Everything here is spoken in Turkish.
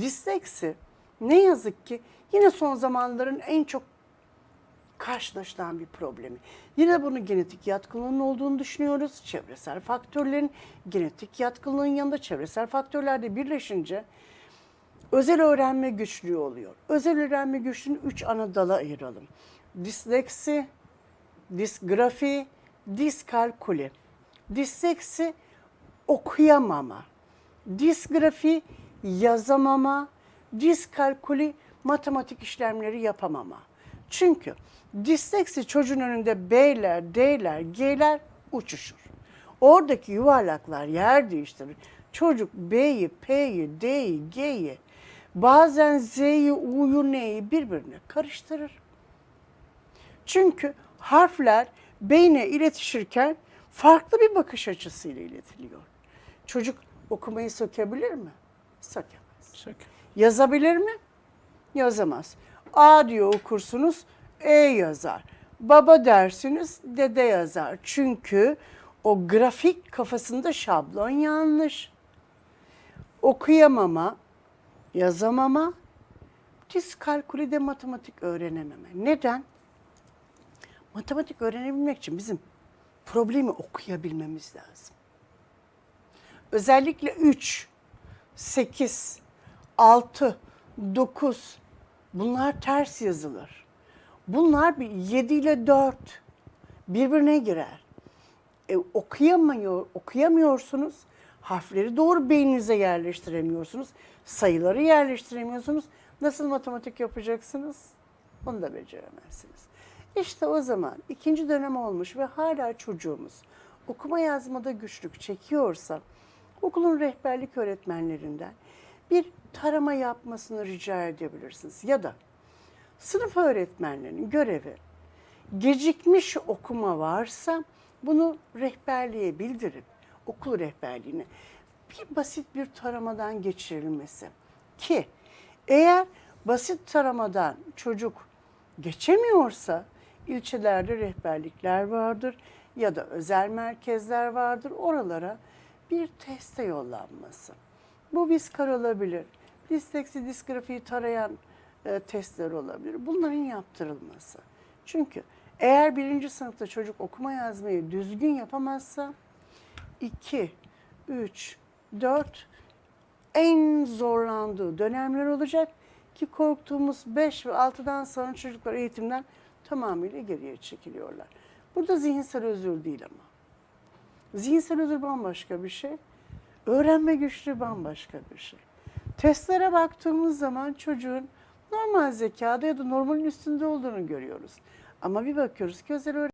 Disleksi ne yazık ki yine son zamanların en çok karşılaşılan bir problemi. Yine bunun genetik yatkınlığının olduğunu düşünüyoruz. Çevresel faktörlerin genetik yatkınlığın yanında çevresel faktörler de birleşince özel öğrenme güçlüğü oluyor. Özel öğrenme güçlüğünü üç ana dala ayıralım. Disleksi, disgrafi, diskalkuli. Disleksi okuyamama. Disgrafi yazamama. Diskalkuli matematik işlemleri yapamama. Çünkü disleksi çocuğun önünde B'ler, D'ler, G'ler uçuşur. Oradaki yuvarlaklar yer değiştirir. Çocuk B'yi, P'yi, D'yi, G'yi, bazen Z'yi, U'yu, N'yi birbirine karıştırır. Çünkü harfler beyne iletişirken farklı bir bakış açısıyla iletiliyor. Çocuk okumayı sökebilir mi? Sökemez. Yazabilir mi? Yazamaz. A diyor okursunuz, E yazar. Baba dersiniz, dede yazar. Çünkü o grafik kafasında şablon yanlış. Okuyamama, yazamama, diskalkülide matematik öğrenememe. Neden? Matematik öğrenebilmek için bizim problemi okuyabilmemiz lazım. Özellikle 3, 8, 6, 9 bunlar ters yazılır. Bunlar bir 7 ile 4 birbirine girer. E, okuyamıyor, okuyamıyorsunuz. Harfleri doğru beyninize yerleştiremiyorsunuz. Sayıları yerleştiremiyorsunuz. Nasıl matematik yapacaksınız? Onu da beceremezsiniz. İşte o zaman ikinci dönem olmuş ve hala çocuğumuz okuma yazmada güçlük çekiyorsa okulun rehberlik öğretmenlerinden bir tarama yapmasını rica edebilirsiniz. Ya da sınıf öğretmenlerinin görevi gecikmiş okuma varsa bunu rehberliğe bildirip okul rehberliğine bir basit bir taramadan geçirilmesi ki eğer basit taramadan çocuk geçemiyorsa ilçelerde rehberlikler vardır ya da özel merkezler vardır oralara bir teste yollanması. Bu viskar olabilir. Disleksi, disgrafiyi tarayan e, testler olabilir. Bunların yaptırılması. Çünkü eğer birinci sınıfta çocuk okuma yazmayı düzgün yapamazsa 2, 3, 4 en zorlandığı dönemler olacak ki korktuğumuz 5 ve 6'dan sonra çocuklar eğitimden tamamıyla geriye çekiliyorlar. Burada zihinsel özür değil ama. Zihinsel özür bambaşka bir şey. Öğrenme güçlüğü bambaşka bir şey. Testlere baktığımız zaman çocuğun normal zekada ya da normalin üstünde olduğunu görüyoruz. Ama bir bakıyoruz ki özel öğrenme